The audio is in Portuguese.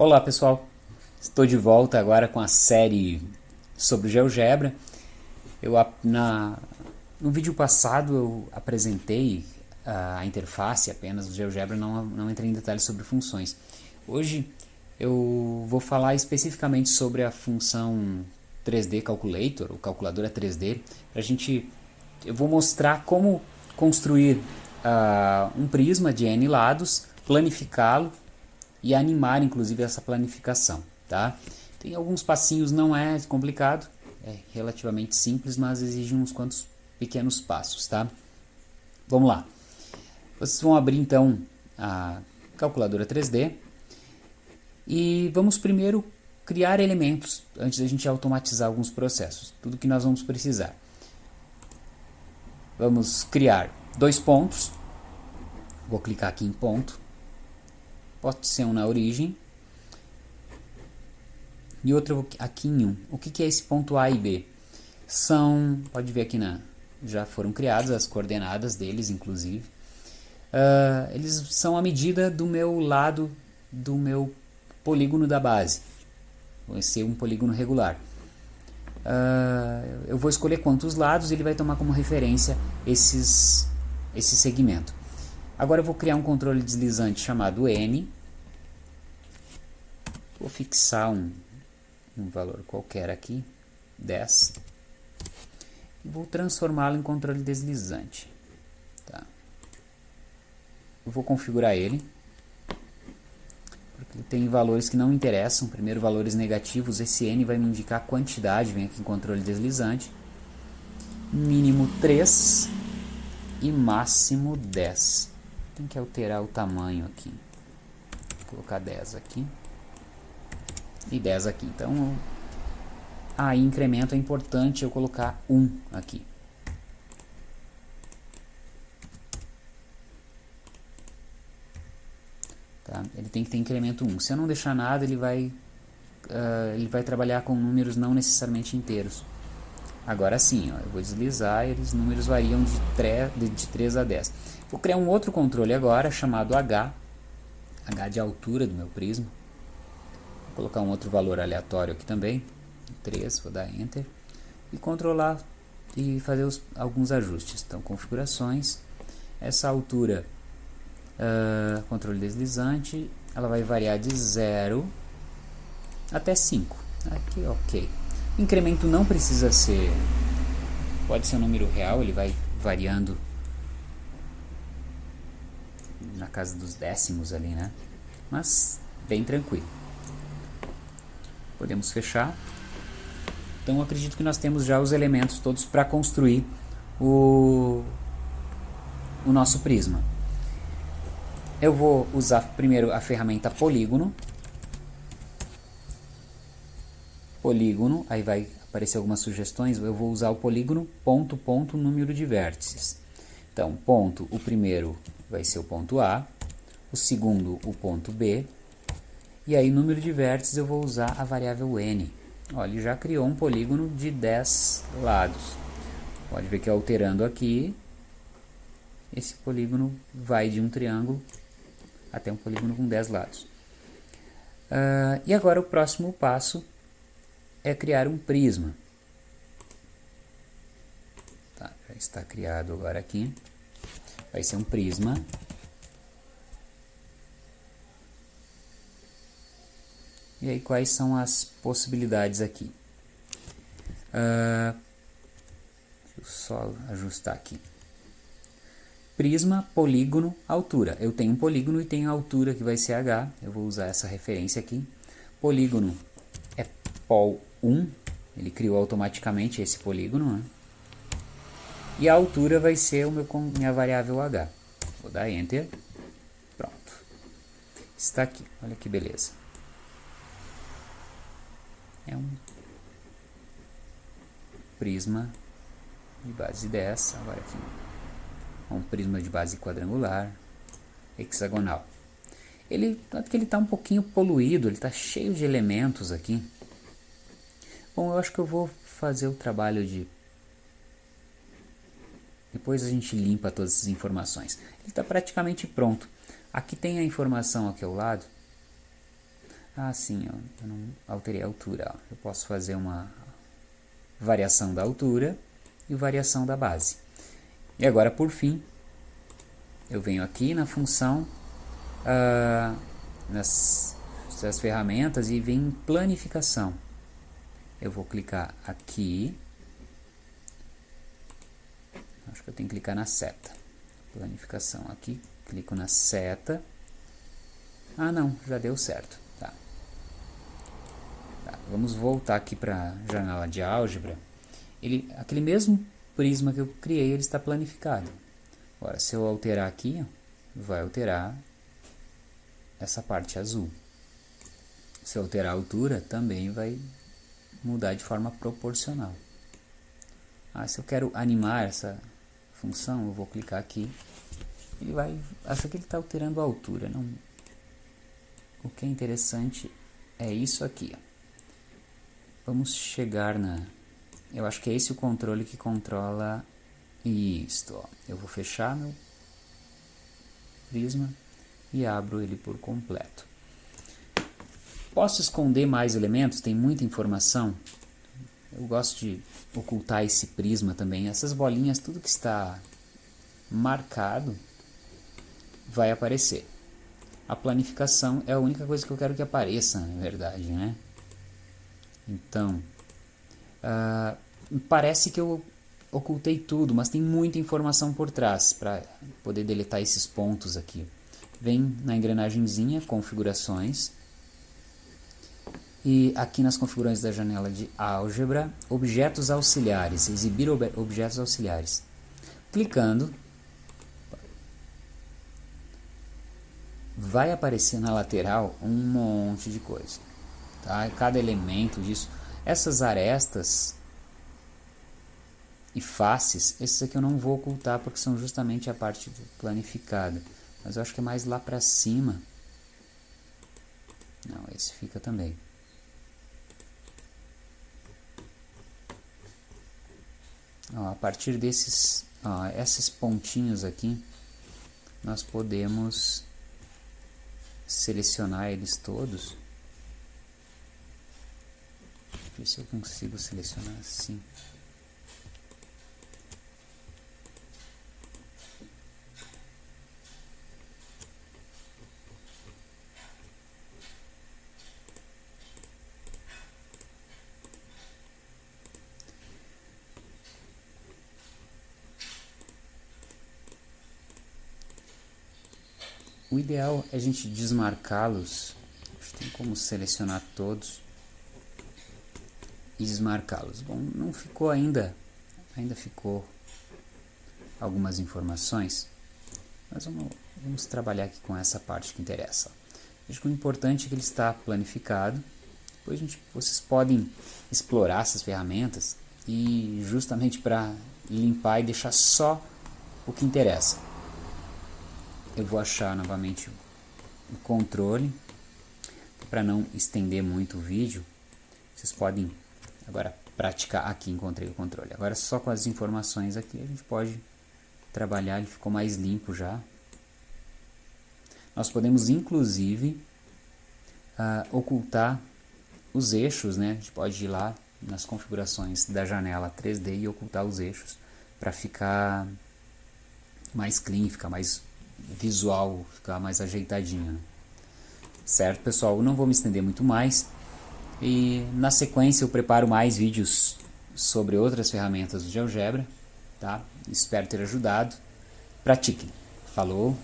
Olá pessoal, estou de volta agora com a série sobre GeoGebra. Eu, na, no vídeo passado eu apresentei a interface apenas do GeoGebra, não, não entrei em detalhes sobre funções. Hoje eu vou falar especificamente sobre a função 3D Calculator, ou calculadora 3D, a gente, eu vou mostrar como construir uh, um prisma de n lados, planificá-lo e animar inclusive essa planificação, tá? Tem alguns passinhos, não é complicado, é relativamente simples, mas exige uns quantos pequenos passos, tá? Vamos lá. Vocês vão abrir então a calculadora 3D e vamos primeiro criar elementos antes da gente automatizar alguns processos. Tudo que nós vamos precisar. Vamos criar dois pontos. Vou clicar aqui em ponto pode ser um na origem e outro aqui em 1. O que, que é esse ponto A e B? São, pode ver aqui na, já foram criadas as coordenadas deles, inclusive. Uh, eles são a medida do meu lado do meu polígono da base. Vai ser um polígono regular. Uh, eu vou escolher quantos lados ele vai tomar como referência esses, esse segmento. Agora eu vou criar um controle deslizante chamado N. Vou fixar um, um valor qualquer aqui, 10. E vou transformá-lo em controle deslizante. Tá. Eu vou configurar ele. Porque ele tem valores que não interessam. Primeiro, valores negativos. Esse N vai me indicar a quantidade. Vem aqui em controle deslizante. Mínimo 3 e máximo 10 tem que alterar o tamanho aqui. Vou colocar 10 aqui. E 10 aqui. Então, aí incremento é importante eu colocar 1 aqui. Tá? Ele tem que ter incremento 1. Se eu não deixar nada, ele vai, uh, ele vai trabalhar com números não necessariamente inteiros. Agora sim, ó, eu vou deslizar e os números variam de 3, de, de 3 a 10. Vou criar um outro controle agora, chamado H, H de altura do meu prisma. Vou colocar um outro valor aleatório aqui também, 3, vou dar Enter. E controlar e fazer os, alguns ajustes. Então, configurações, essa altura, uh, controle deslizante, ela vai variar de 0 até 5. Aqui, ok. Incremento não precisa ser, pode ser um número real, ele vai variando na casa dos décimos ali, né? Mas bem tranquilo. Podemos fechar. Então acredito que nós temos já os elementos todos para construir o, o nosso prisma. Eu vou usar primeiro a ferramenta polígono. Polígono, aí vai aparecer algumas sugestões. Eu vou usar o polígono ponto, ponto, número de vértices. Então, ponto, o primeiro vai ser o ponto A, o segundo o ponto B, e aí número de vértices eu vou usar a variável n. Olha, ele já criou um polígono de 10 lados. Pode ver que alterando aqui, esse polígono vai de um triângulo até um polígono com 10 lados. Uh, e agora o próximo passo é criar um prisma. Tá, já está criado agora aqui vai ser um prisma. E aí quais são as possibilidades aqui? Uh, deixa eu só ajustar aqui. Prisma, polígono, altura. Eu tenho um polígono e tenho a altura que vai ser h. Eu vou usar essa referência aqui. Polígono é pol 1. Ele criou automaticamente esse polígono, né? E a altura vai ser o meu, minha variável h. Vou dar Enter. Pronto. Está aqui. Olha que beleza. É um prisma de base 10. Agora aqui. Um prisma de base quadrangular. Hexagonal. Ele, tanto que ele está um pouquinho poluído, ele está cheio de elementos aqui. Bom, eu acho que eu vou fazer o trabalho de depois a gente limpa todas essas informações. Ele está praticamente pronto. Aqui tem a informação aqui ao lado Ah, sim, eu não alterei a altura. Eu posso fazer uma variação da altura e variação da base. E agora, por fim, eu venho aqui na função, uh, nas, nas ferramentas e venho em planificação. Eu vou clicar aqui, acho que eu tenho que clicar na seta, planificação aqui, clico na seta, ah não, já deu certo, tá. tá vamos voltar aqui para a janela de álgebra, ele, aquele mesmo prisma que eu criei, ele está planificado. Agora, se eu alterar aqui, vai alterar essa parte azul. Se eu alterar a altura, também vai mudar de forma proporcional. Ah, se eu quero animar essa função, eu vou clicar aqui. Ele vai... Acho que ele está alterando a altura. Não... O que é interessante é isso aqui. Vamos chegar na eu acho que é esse o controle que controla isto. Ó. Eu vou fechar meu prisma e abro ele por completo. Posso esconder mais elementos? Tem muita informação. Eu gosto de ocultar esse prisma também. Essas bolinhas, tudo que está marcado vai aparecer. A planificação é a única coisa que eu quero que apareça, na verdade, né? Então, Uh, parece que eu ocultei tudo, mas tem muita informação por trás para poder deletar esses pontos aqui. Vem na engrenagemzinha, configurações, e aqui nas configurações da janela de álgebra, objetos auxiliares, exibir ob objetos auxiliares. Clicando, vai aparecer na lateral um monte de coisa. Tá? Cada elemento disso essas arestas e faces, esses aqui eu não vou ocultar porque são justamente a parte planificada. Mas eu acho que é mais lá para cima. Não, esse fica também. A partir desses, esses pontinhos aqui, nós podemos selecionar eles todos ver se eu consigo selecionar assim. O ideal é a gente desmarcá-los. Tem como selecionar todos e desmarcá-los. Bom, não ficou ainda, ainda ficou algumas informações, mas vamos, vamos trabalhar aqui com essa parte que interessa. Veja que o importante é que ele está planificado, depois a gente, vocês podem explorar essas ferramentas e justamente para limpar e deixar só o que interessa. Eu vou achar novamente o controle, para não estender muito o vídeo, vocês podem Agora, praticar aqui, encontrei o controle. Agora, só com as informações aqui, a gente pode trabalhar, ele ficou mais limpo já. Nós podemos, inclusive, uh, ocultar os eixos, né? A gente pode ir lá nas configurações da janela 3D e ocultar os eixos para ficar mais clean, ficar mais visual, ficar mais ajeitadinho. Certo, pessoal? Eu não vou me estender muito mais. E na sequência eu preparo mais vídeos sobre outras ferramentas do GeoGebra, tá? Espero ter ajudado. Pratiquem. Falou!